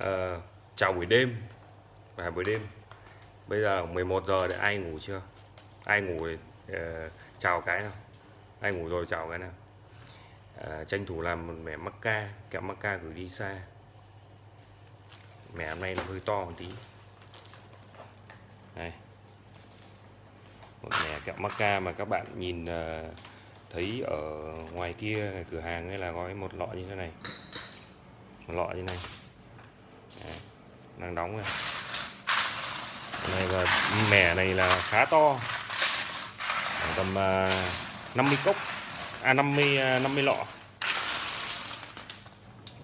à, chào buổi đêm. Và buổi đêm bây giờ 11 giờ để ai ngủ chưa? Ai ngủ thì uh, ờ, chào cái nào? Ai ngủ rồi chào cái nào? Ờ, tranh thủ làm một mẻ mắc ca kẹo mắc ca gửi đi xa. Mẻ hôm nay nó hơi to một tí. Này, một mẻ kẹo mắc ca mà các bạn nhìn uh, thấy ở ngoài kia cửa hàng ấy là gói một lọ như thế này. Một lọ như này đang đóng này này và mẻ này là khá to. Khoảng tầm à, uh, 50 cốc. À 50 uh, 50 lọ.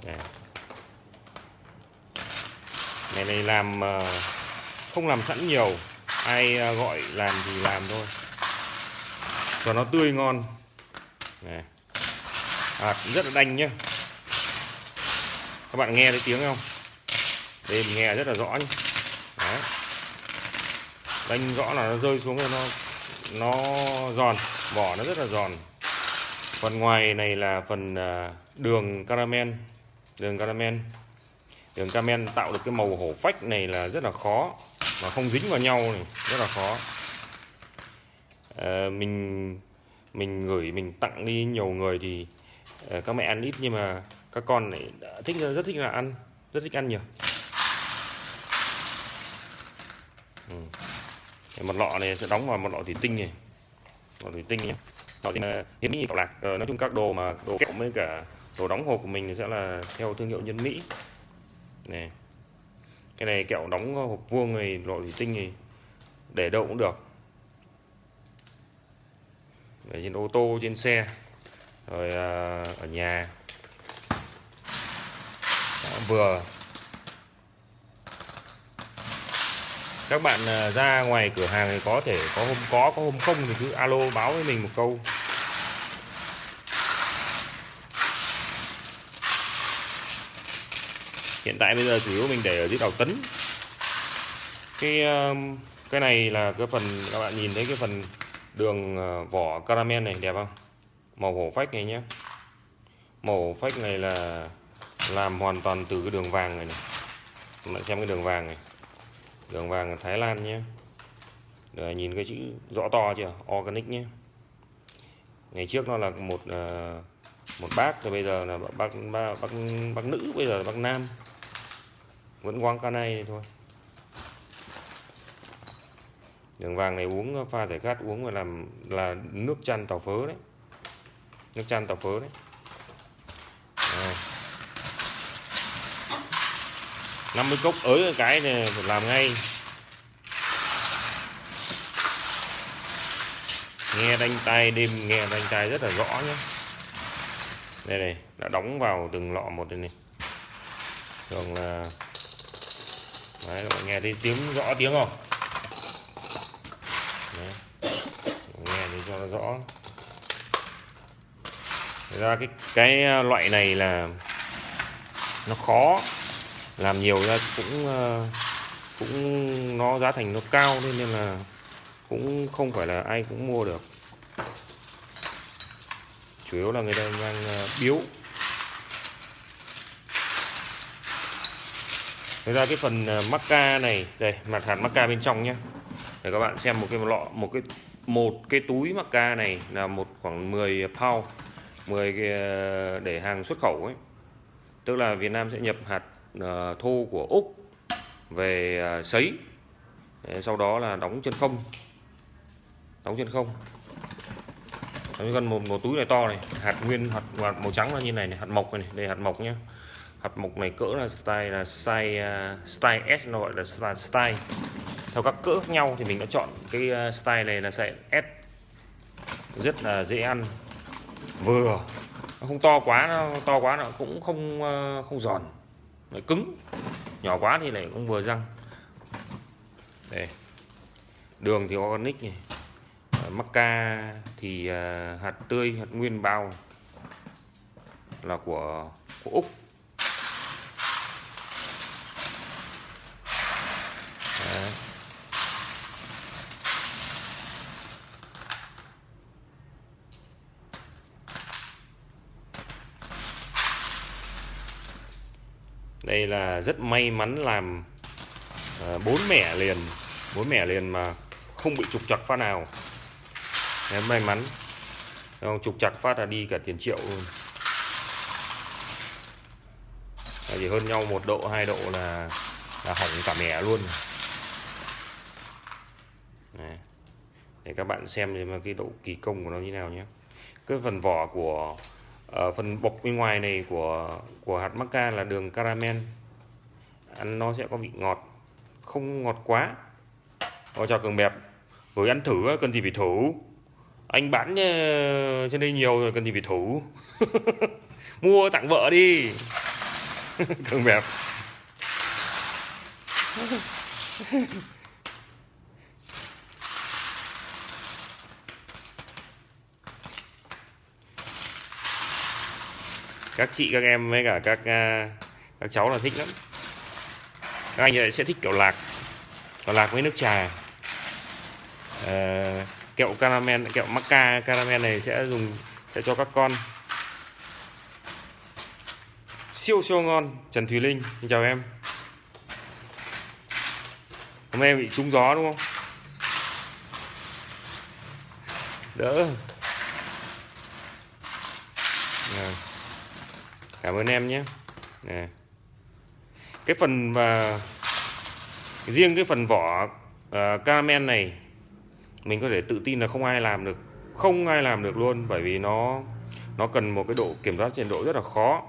Đấy. này này làm uh, không làm sẵn nhiều. Ai à, gọi làm thì làm thôi. Cho nó tươi ngon. Này à, rất là đanh nhá. Các bạn nghe thấy tiếng không? Đêm nghe rất là rõ nhé Đấy. đánh rõ là nó rơi xuống rồi nó nó giòn vỏ nó rất là giòn. Phần ngoài này là phần à, đường caramel đường caramel. Đường caramel tạo được cái màu hổ phách này là rất là khó mà không dính vào nhau này rất là khó. À, mình mình gửi mình tặng đi nhiều người thì ờ, các mẹ ăn ít nhưng mà các con lại thích rất thích là ăn rất thích ăn nhiều. Ừ. một lọ này sẽ đóng vào một lọ thủy tinh này. Lọ thủy tinh nhé. Lọ thì hiếm mỹ kẹo lạc. Ờ, nói chung các đồ mà đồ kẹo với cả đồ đóng hộp của mình thì sẽ là theo thương hiệu nhân mỹ. Này. Cái này kẹo đóng hộp vuông này lọ thủy tinh này để đâu cũng được. Để trên ô tô trên xe rồi à, ở nhà. Đó, vừa. Các bạn à, ra ngoài cửa hàng thì có thể có hôm có có hôm không thì cứ alo báo với mình một câu. Hiện tại bây giờ chủ yếu mình để ở dưới đầu tấn. Cái ờ, cái này là cái phần, các bạn nhìn thấy cái phần đường ờ, vỏ caramel này đẹp không? Màu hổ phách này nhé màu hổ phách này là làm hoàn toàn từ cái đường vàng này này. Các bạn xem cái đường vàng này đường vàng Thái Lan nhé. Rồi nhìn cái chữ rõ to chưa? Organic nhé. Ngày trước nó là một ờ, một bác rồi bây giờ là bác bác bác, bác nữ bây giờ là bác nam. Vẫn quang ca này thôi. Đường vàng này uống pha giải khát uống và làm là nước chăn tàu phớ đấy. Nước chăn tàu phớ đấy. 50 cốc ới cái này phải làm ngay. Nghe đánh tay đêm, nghe đánh tay rất là rõ nhé. Đây này, đã đóng vào từng lọ một đây này. Thường là đấy, các bạn nghe thấy tiếng rõ tiếng không? Đấy. nghe thấy cho nó rõ. Thật ra cái cái à, loại này là nó khó làm nhiều ra cũng ờ, cũng nó giá thành nó cao nên là cũng không phải là ai cũng mua được. Chủ yếu là người ta mang ờ, biếu. Thế ra cái phần ờ, macca này, đây, mặt hạt macca bên trong nhé để các bạn xem một cái lọ, một cái một cái túi macca này là một khoảng 10 pound 10 cái để hàng xuất khẩu ấy. Tức là Việt Nam sẽ nhập hạt Ờ, thô của Úc về ờ, sấy. Sau đó là đóng chân không. Đóng chân không. Đóng chân một, một túi này to này hạt nguyên hạt, hạt màu trắng là như này, này hạt mộc này, đây hạt mộc nhá. Hạt mộc này cỡ là style là size uh, style S nó gọi là style, style. Theo các cỡ khác nhau thì mình đã chọn cái style này là size S. Rất là dễ ăn. Vừa. Nó không to quá nó to quá nó cũng không không giòn lại cứng. Nhỏ quá thì lại cũng vừa răng. Đây. Đường thì organic này. Ờ, Macca thì ờ, hạt tươi, hạt nguyên, bao là của của úc. Đây là rất may mắn làm ờ, bốn mẻ liền bốn mẻ liền mà không bị trục chặt phát nào. Đấy, may mắn. Không? Trục chặt phát là đi cả tiền triệu luôn. Chỉ hơn nhau một độ hai độ là là hỏng cả mẻ luôn. Đấy. để các bạn xem thì mà cái độ kỳ công của nó như nào nhé. Cái phần vỏ của ở phần bọc bên ngoài này của của hạt maca là đường caramel. Ăn nó sẽ có vị ngọt, không ngọt quá. Ờ, Ôi chào cường bẹp. Rồi ăn thử ờ, cần gì phải thử anh bán trên đây nhiều rồi, cần gì phải thử mua tặng vợ đi. Cường bẹp. các chị các em với cả các à, các cháu là thích lắm. Các anh sẽ thích kiểu lạc còn lạc với nước trà. À, kẹo caramel kẹo macca caramel này sẽ dùng sẽ cho các con. Siêu siêu ngon Trần Thùy Linh xin chào em. Hôm nay bị trúng gió đúng không? Đỡ. Yeah cảm ơn em nhé. Nè. Cái phần và riêng cái phần vỏ uh, caramel này mình có thể tự tin là không ai làm được. Không ai làm được luôn bởi vì nó nó cần một cái độ kiểm soát nhiệt độ rất là khó.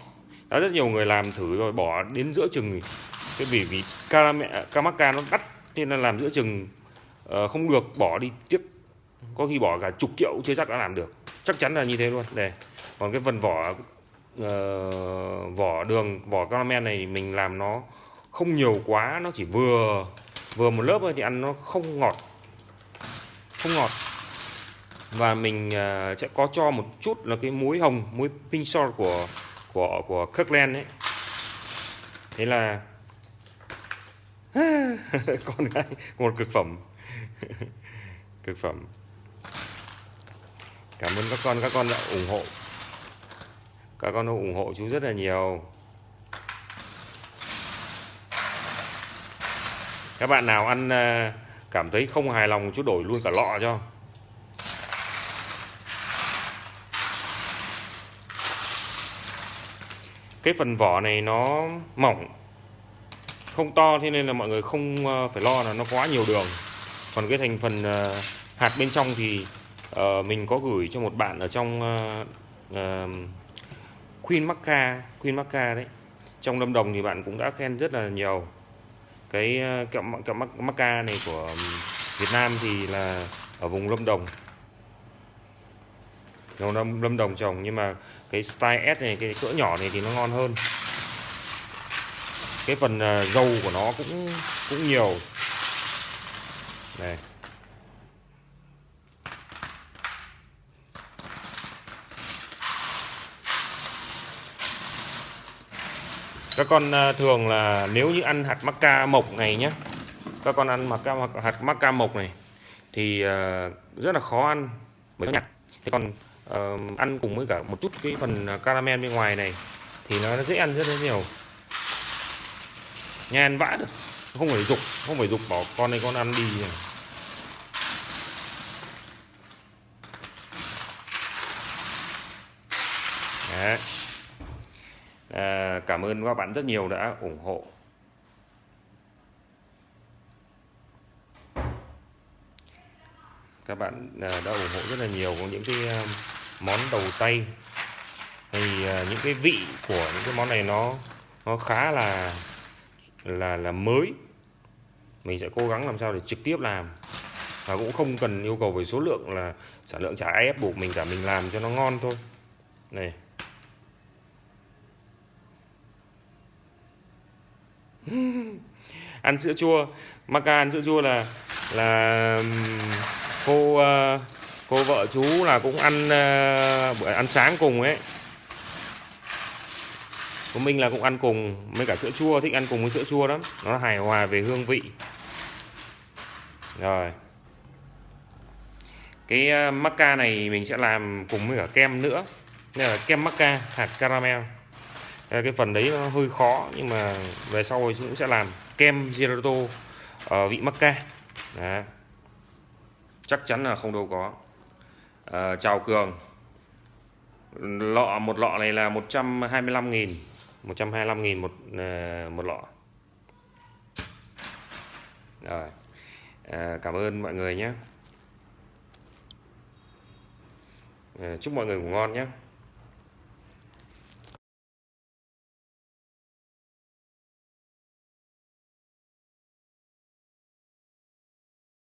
Đã rất nhiều người làm thử rồi bỏ đến giữa chừng. Cái vì vì caramel camacca nó đắt nên là làm giữa chừng uh, không được bỏ đi tiếc. có khi bỏ cả chục triệu chưa chắc đã làm được. Chắc chắn là như thế luôn. Đây. Còn cái phần vỏ uh, vỏ đường vỏ caramel này mình làm nó không nhiều quá nó chỉ vừa vừa một lớp thôi thì ăn nó không ngọt không ngọt. Và mình uh, sẽ có cho một chút là cái muối hồng muối pink salt của của của Kirkland ấy. Thế là con gái một cực phẩm. Cực phẩm. Cảm ơn các con các con đã ủng hộ các con ủng hộ chú rất là nhiều. Các bạn nào ăn ờ, cảm thấy không hài lòng chú đổi luôn cả lọ cho. Cái phần vỏ này nó mỏng, không to thế nên là mọi người không ờ, phải lo là nó quá nhiều đường. Còn cái thành phần ờ, hạt bên trong thì mình có gửi cho một bạn ở trong Queen Macca Queen Macca đấy. Trong Lâm Đồng thì bạn cũng đã khen rất là nhiều. Cái ờ, kẹo kẹo Macca này của Việt Nam thì là ở vùng Lâm Đồng. Lâm, Lâm Đồng trồng nhưng mà cái style S này cái cỡ nhỏ này thì nó ngon hơn. Cái phần ờ, dầu của nó cũng cũng nhiều. Này các con ờ, thường là nếu như ăn hạt macca mộc này nhé các con ăn macca hạt macca mộc này thì ờ, rất là khó ăn bởi nó nhặt. Thế còn uh, ăn cùng với cả một chút cái phần caramel bên ngoài này thì nó dễ ăn rất là nhiều. Nhà ăn vã được không phải dục không phải dục bỏ con này con ăn đi. Đấy. À, cảm ơn các bạn rất nhiều đã ủng hộ. Các bạn à, đã ủng hộ rất là nhiều có những cái à, món đầu tay. Thì à, những cái vị của những cái món này nó nó khá là là là mới. Mình sẽ cố gắng làm sao để trực tiếp làm. Và cũng không cần yêu cầu về số lượng là sản lượng chả ai ép buộc mình cả mình làm cho nó ngon thôi. Này. ăn sữa chua. Maca ăn sữa chua là là cô ờ, cô vợ chú là cũng ăn ờ, bữa ăn sáng cùng ấy. Của mình là cũng ăn cùng với cả sữa chua, thích ăn cùng với sữa chua lắm. Nó hài hòa về hương vị. Rồi. Cái ờ, maca này mình sẽ làm cùng với cả kem nữa. Đây là kem maca hạt caramel cái phần đấy nó hơi khó nhưng mà về sau thì cũng sẽ làm. Kem gelato ở ờ, vị macca Đấy. chắc chắn là không đâu có. Ờ, à, chào cường. Lọ một lọ này là 125 nghìn 125 nghìn một uh, một lọ. Rồi. À, cảm ơn mọi người nhé. À, chúc mọi người ngủ ngon nhé.